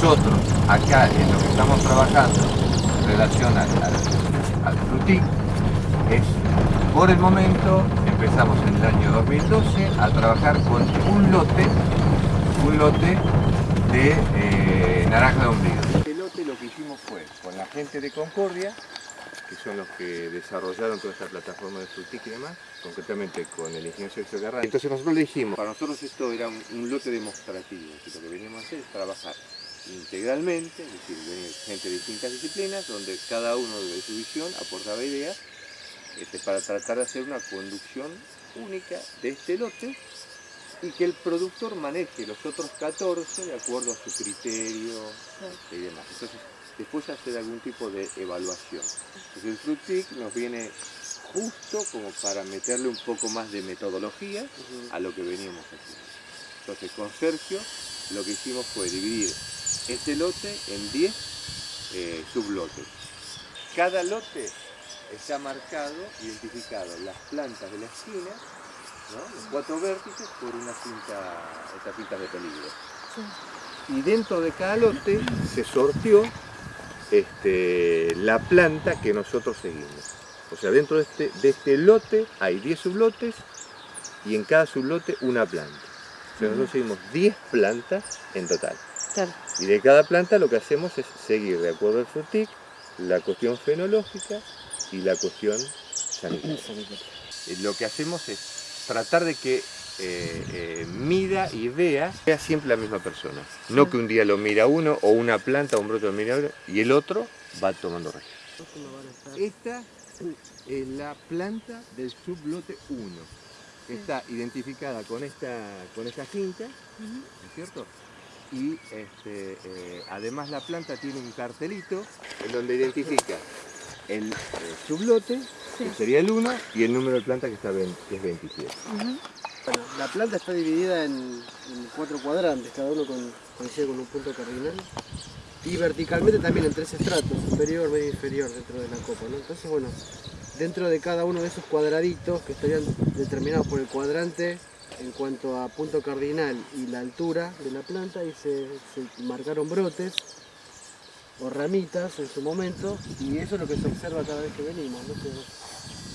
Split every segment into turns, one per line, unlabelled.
nosotros acá en lo que estamos trabajando en relación al, al, es por el momento empezamos en el año 2012 a trabajar con un lote un lote de eh, naranja de ombligo. Este lote lo que hicimos fue con la gente de Concordia que son los que desarrollaron toda esta plataforma de Frutic y demás, concretamente con el ingeniero Sergio Garra. Entonces nosotros le dijimos, para nosotros esto era un, lote demostrativo, que lo que veníamos a hacer es trabajar integralmente, es decir, gente de distintas disciplinas, donde cada uno de su visión aportaba ideas este, para tratar de hacer una conducción única de este lote y que el productor maneje los otros 14 de acuerdo a su criterio y demás. Entonces, después hacer algún tipo de evaluación. Entonces el Fruitic nos viene justo como para meterle un poco más de metodología a lo que veníamos haciendo. Entonces con Sergio lo que hicimos fue dividir este lote en 10 eh, sublotes. Cada lote está marcado, identificado, las plantas de la esquina, los cuatro vértices por una cinta, estas cintas de peligro. Y dentro de cada lote se sortió este, la planta que nosotros seguimos. O sea, dentro de este, de este lote hay 10 sublotes y en cada sublote una planta. O sea, nosotros seguimos 10 plantas en total. Y de cada planta lo que hacemos es seguir, de acuerdo al frutic, la cuestión fenológica y la cuestión sanitaria. Eh, lo que hacemos es tratar de que eh, eh, mida y vea, vea siempre la misma persona. No que un día lo mira uno o una planta o un brote lo mira otro y el otro va tomando registro. Esta es la planta del sublote 1. Está identificada con esta, con esta cinta, ¿no es cierto? Y este, eh, además la planta tiene un cartelito en donde identifica el, sublote, que sería el 1, y el número de planta que, está, que es 27
la planta está dividida en, cuatro cuadrantes, cada uno con, coincide con un punto cardinal. Y verticalmente también en tres estratos, superior, medio inferior dentro de la copa. Entonces, bueno, dentro de cada uno de esos cuadraditos que estarían determinados por el cuadrante en cuanto a punto cardinal y la altura de la planta, y se, marcaron brotes o ramitas en su momento, y eso es lo que se observa cada vez que venimos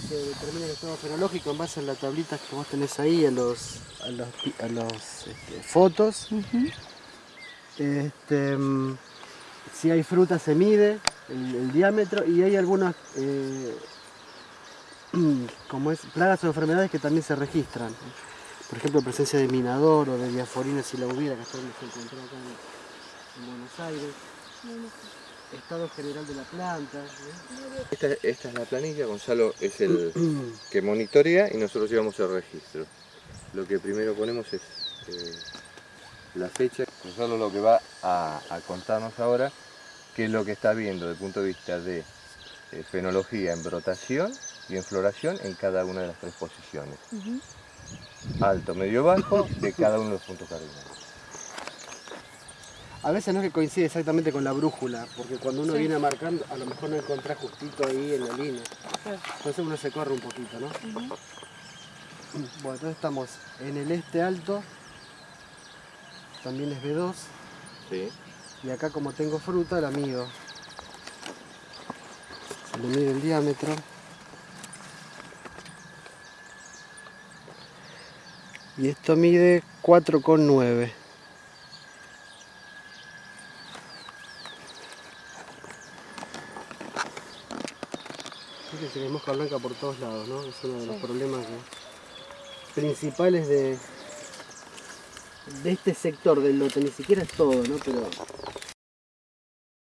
se determina el estado fenológico en base a las tablitas que vos tenés ahí, a los, a los, este, fotos. Este, si hay fruta se mide el, diámetro y hay algunas eh, como es, plagas o enfermedades que también se registran. Por ejemplo, presencia de minador o de diaforina si la hubiera, que hasta donde se encontró acá en Buenos Aires estado general de la planta.
Esta, es la planilla, Gonzalo es el que monitorea y nosotros llevamos el registro. Lo que primero ponemos es eh, la fecha. Gonzalo lo que va a, contarnos ahora, qué es lo que está viendo desde el punto de vista de eh, fenología en brotación y en floración en cada una de las tres posiciones. Alto, medio, bajo de cada uno de los puntos cardinales.
A veces no es que coincide exactamente con la brújula, porque cuando uno viene marcando, a lo mejor no encontrás justito ahí en la línea. Entonces uno se corre un poquito, ¿no? Bueno, entonces estamos en el este alto, también es B2. Sí. Y acá como tengo fruta, la mido. Se le mide el diámetro. Y esto mide 4,9. se moja blanca por todos lados, ¿no? Es uno de los problemas principales de, de este sector del lote, ni siquiera es todo, ¿no? Pero